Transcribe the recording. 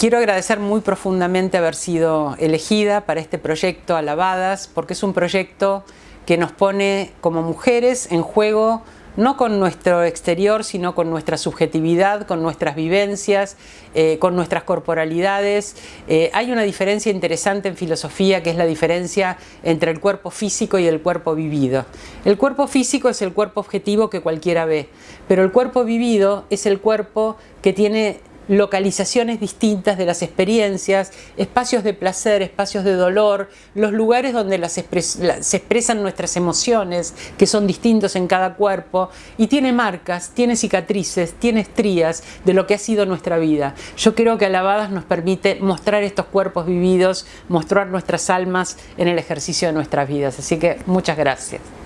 Quiero agradecer muy profundamente haber sido elegida para este proyecto Alabadas, porque es un proyecto que nos pone como mujeres en juego no con nuestro exterior, sino con nuestra subjetividad, con nuestras vivencias, eh, con nuestras corporalidades. Eh, hay una diferencia interesante en filosofía que es la diferencia entre el cuerpo físico y el cuerpo vivido. El cuerpo físico es el cuerpo objetivo que cualquiera ve, pero el cuerpo vivido es el cuerpo que tiene localizaciones distintas de las experiencias, espacios de placer, espacios de dolor, los lugares donde se expresan nuestras emociones, que son distintos en cada cuerpo, y tiene marcas, tiene cicatrices, tiene estrías de lo que ha sido nuestra vida. Yo creo que Alabadas nos permite mostrar estos cuerpos vividos, mostrar nuestras almas en el ejercicio de nuestras vidas. Así que muchas gracias.